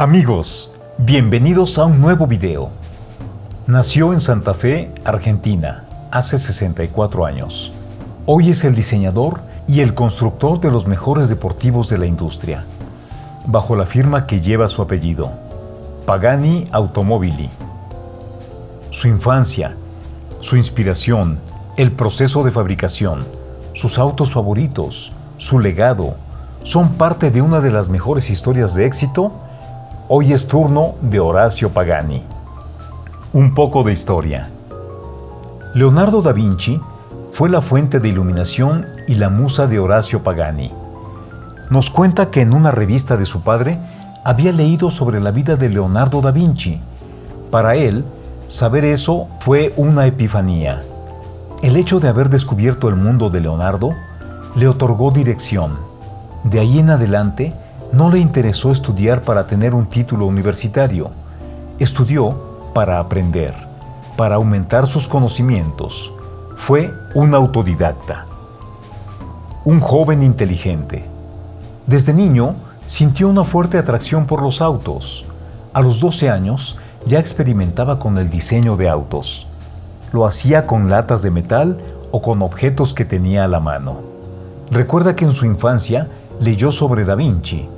Amigos, bienvenidos a un nuevo video. Nació en Santa Fe, Argentina, hace 64 años. Hoy es el diseñador y el constructor de los mejores deportivos de la industria, bajo la firma que lleva su apellido, Pagani Automobili. Su infancia, su inspiración, el proceso de fabricación, sus autos favoritos, su legado, son parte de una de las mejores historias de éxito. Hoy es turno de Horacio Pagani. Un poco de historia. Leonardo da Vinci fue la fuente de iluminación y la musa de Horacio Pagani. Nos cuenta que en una revista de su padre había leído sobre la vida de Leonardo da Vinci. Para él, saber eso fue una epifanía. El hecho de haber descubierto el mundo de Leonardo le otorgó dirección. De ahí en adelante, no le interesó estudiar para tener un título universitario. Estudió para aprender, para aumentar sus conocimientos. Fue un autodidacta. Un joven inteligente. Desde niño, sintió una fuerte atracción por los autos. A los 12 años, ya experimentaba con el diseño de autos. Lo hacía con latas de metal o con objetos que tenía a la mano. Recuerda que en su infancia leyó sobre Da Vinci,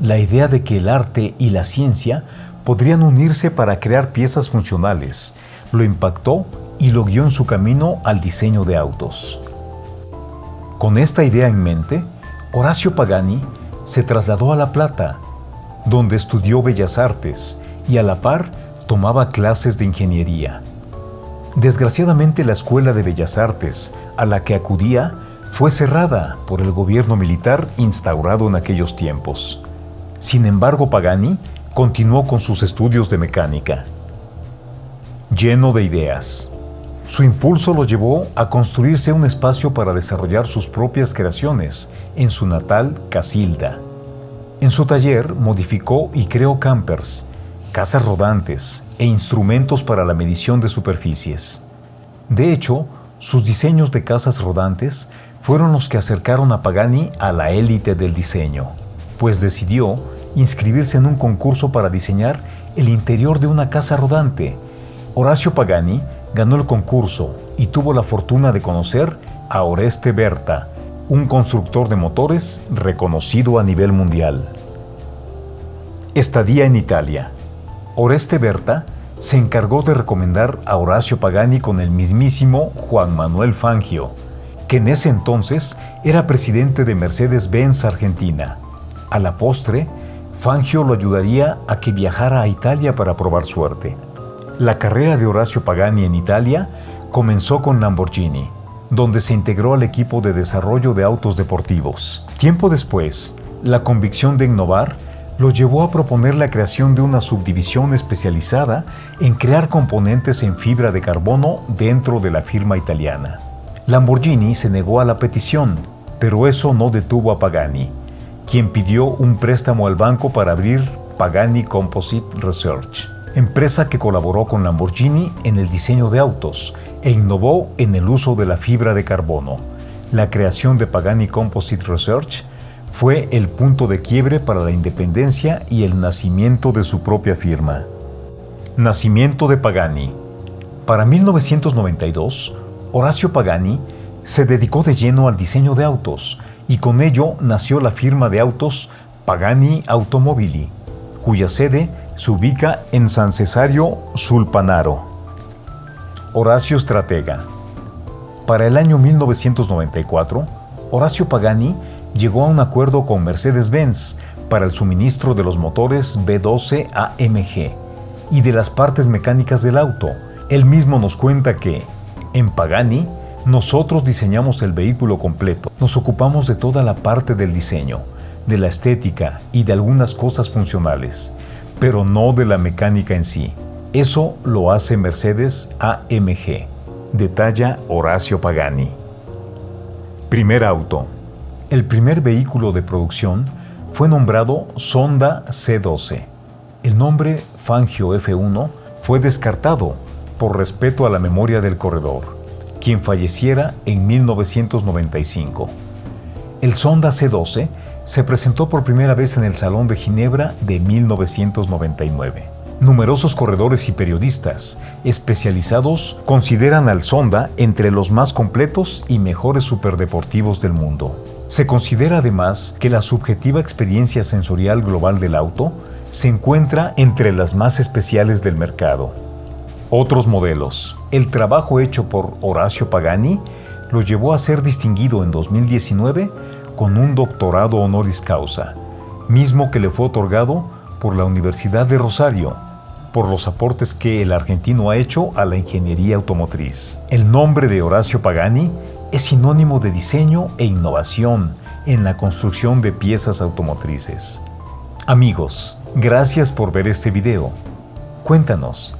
la idea de que el arte y la ciencia podrían unirse para crear piezas funcionales. Lo impactó y lo guió en su camino al diseño de autos. Con esta idea en mente, Horacio Pagani se trasladó a La Plata, donde estudió Bellas Artes y a la par tomaba clases de ingeniería. Desgraciadamente la Escuela de Bellas Artes a la que acudía fue cerrada por el gobierno militar instaurado en aquellos tiempos. Sin embargo, Pagani continuó con sus estudios de mecánica. Lleno de ideas, su impulso lo llevó a construirse un espacio para desarrollar sus propias creaciones en su natal Casilda. En su taller modificó y creó campers, casas rodantes e instrumentos para la medición de superficies. De hecho, sus diseños de casas rodantes fueron los que acercaron a Pagani a la élite del diseño, pues decidió inscribirse en un concurso para diseñar el interior de una casa rodante. Horacio Pagani ganó el concurso y tuvo la fortuna de conocer a Oreste Berta, un constructor de motores reconocido a nivel mundial. Estadía en Italia. Oreste Berta se encargó de recomendar a Horacio Pagani con el mismísimo Juan Manuel Fangio, que en ese entonces era presidente de Mercedes-Benz Argentina. A la postre, Fangio lo ayudaría a que viajara a Italia para probar suerte. La carrera de Horacio Pagani en Italia comenzó con Lamborghini, donde se integró al equipo de desarrollo de autos deportivos. Tiempo después, la convicción de innovar lo llevó a proponer la creación de una subdivisión especializada en crear componentes en fibra de carbono dentro de la firma italiana. Lamborghini se negó a la petición, pero eso no detuvo a Pagani, quien pidió un préstamo al banco para abrir Pagani Composite Research, empresa que colaboró con Lamborghini en el diseño de autos e innovó en el uso de la fibra de carbono. La creación de Pagani Composite Research fue el punto de quiebre para la independencia y el nacimiento de su propia firma. Nacimiento de Pagani. Para 1992, Horacio Pagani se dedicó de lleno al diseño de autos y con ello nació la firma de autos Pagani Automobili, cuya sede se ubica en San Cesario Sulpanaro. Horacio Estratega. Para el año 1994, Horacio Pagani llegó a un acuerdo con Mercedes-Benz para el suministro de los motores B12 AMG y de las partes mecánicas del auto. Él mismo nos cuenta que, en Pagani, nosotros diseñamos el vehículo completo. Nos ocupamos de toda la parte del diseño, de la estética y de algunas cosas funcionales, pero no de la mecánica en sí. Eso lo hace Mercedes AMG. Detalla Horacio Pagani. Primer auto. El primer vehículo de producción fue nombrado Sonda C12. El nombre Fangio F1 fue descartado por respeto a la memoria del corredor, quien falleciera en 1995. El Sonda C12 se presentó por primera vez en el Salón de Ginebra de 1999. Numerosos corredores y periodistas especializados consideran al Sonda entre los más completos y mejores superdeportivos del mundo. Se considera además que la subjetiva experiencia sensorial global del auto se encuentra entre las más especiales del mercado. Otros modelos. El trabajo hecho por Horacio Pagani lo llevó a ser distinguido en 2019 con un doctorado honoris causa, mismo que le fue otorgado por la Universidad de Rosario, por los aportes que el argentino ha hecho a la ingeniería automotriz. El nombre de Horacio Pagani es sinónimo de diseño e innovación en la construcción de piezas automotrices. Amigos, gracias por ver este video. Cuéntanos,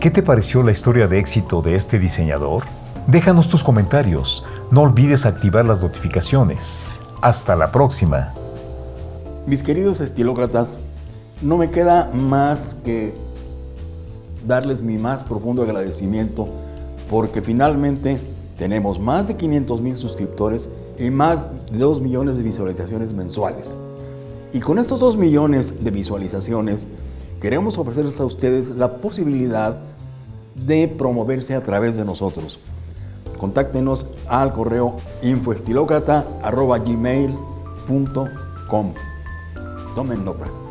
¿qué te pareció la historia de éxito de este diseñador? Déjanos tus comentarios, no olvides activar las notificaciones. Hasta la próxima. Mis queridos estilócratas, no me queda más que darles mi más profundo agradecimiento porque finalmente tenemos más de 500 mil suscriptores y más de 2 millones de visualizaciones mensuales. Y con estos 2 millones de visualizaciones queremos ofrecerles a ustedes la posibilidad de promoverse a través de nosotros contáctenos al correo infoestilocrata.gmail.com. Tomen nota.